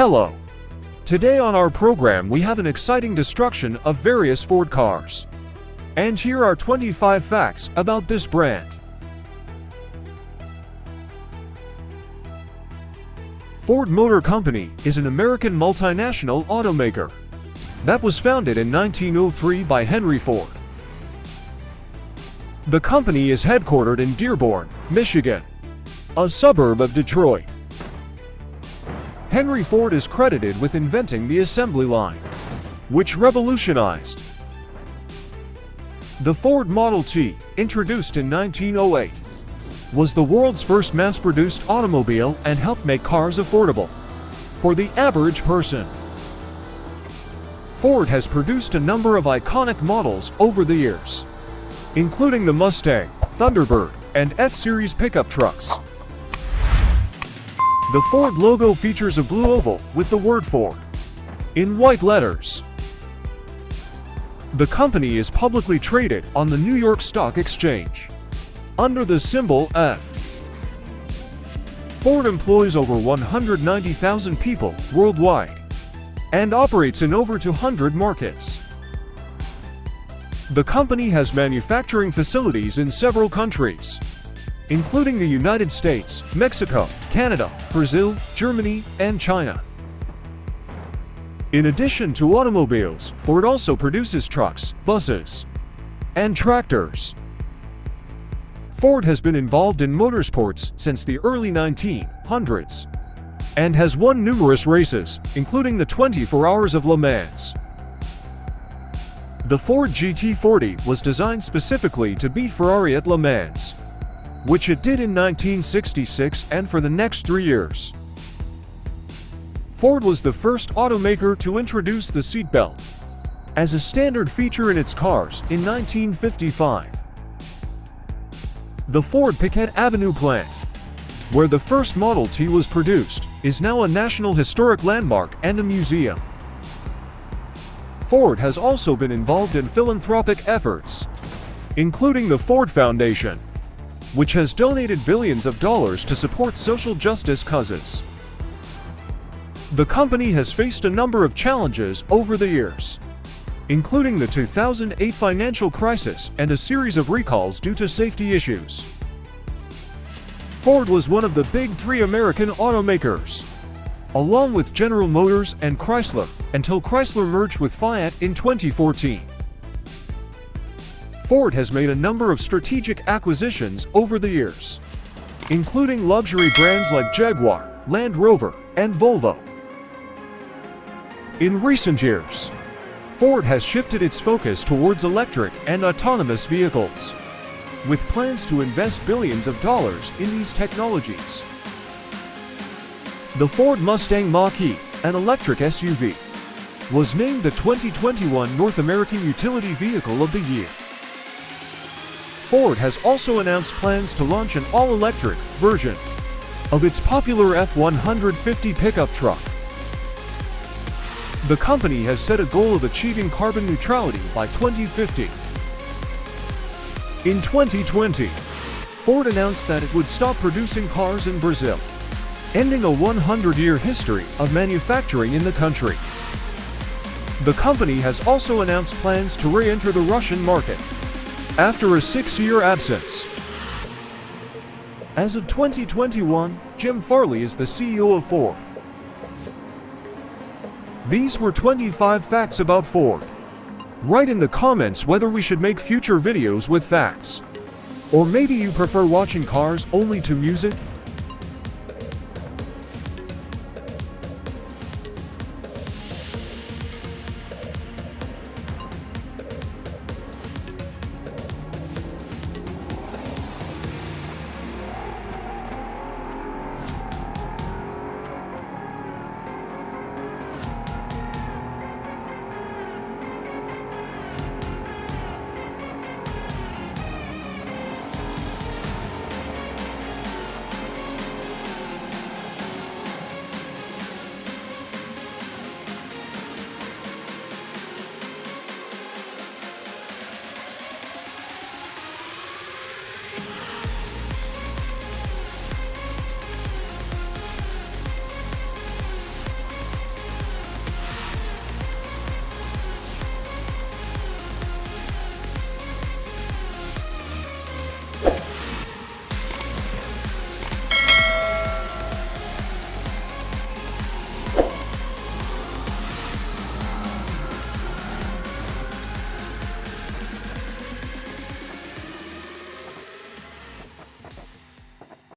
Hello. Today on our program we have an exciting destruction of various Ford cars. And here are 25 facts about this brand. Ford Motor Company is an American multinational automaker that was founded in 1903 by Henry Ford. The company is headquartered in Dearborn, Michigan, a suburb of Detroit. Henry Ford is credited with inventing the assembly line, which revolutionized the Ford Model T, introduced in 1908, was the world's first mass-produced automobile and helped make cars affordable for the average person. Ford has produced a number of iconic models over the years, including the Mustang, Thunderbird, and F-Series pickup trucks. The Ford logo features a blue oval with the word Ford in white letters. The company is publicly traded on the New York Stock Exchange under the symbol F. Ford employs over 190,000 people worldwide and operates in over 200 markets. The company has manufacturing facilities in several countries, including the United States, Mexico, Canada, Brazil, Germany, and China. In addition to automobiles, Ford also produces trucks, buses, and tractors. Ford has been involved in motorsports since the early 1900s and has won numerous races, including the 24 Hours of Le Mans. The Ford GT40 was designed specifically to beat Ferrari at Le Mans, which it did in 1966 and for the next three years. Ford was the first automaker to introduce the seatbelt as a standard feature in its cars in 1955. The Ford Piquette Avenue plant, where the first Model T was produced, is now a National Historic Landmark and a museum. Ford has also been involved in philanthropic efforts, including the Ford Foundation, which has donated billions of dollars to support social justice causes. The company has faced a number of challenges over the years, including the 2008 financial crisis and a series of recalls due to safety issues. Ford was one of the big three American automakers, along with General Motors and Chrysler, until Chrysler merged with Fiat in 2014. Ford has made a number of strategic acquisitions over the years, including luxury brands like Jaguar, Land Rover, and Volvo. In recent years, Ford has shifted its focus towards electric and autonomous vehicles, with plans to invest billions of dollars in these technologies. The Ford Mustang Mach-E, an electric SUV, was named the 2021 North American Utility Vehicle of the Year. Ford has also announced plans to launch an all-electric version of its popular F-150 pickup truck. The company has set a goal of achieving carbon neutrality by 2050. In 2020, Ford announced that it would stop producing cars in Brazil, ending a 100-year history of manufacturing in the country. The company has also announced plans to re-enter the Russian market after a six-year absence. As of 2021, Jim Farley is the CEO of Ford. These were 25 facts about Ford. Write in the comments whether we should make future videos with facts. Or maybe you prefer watching cars only to music,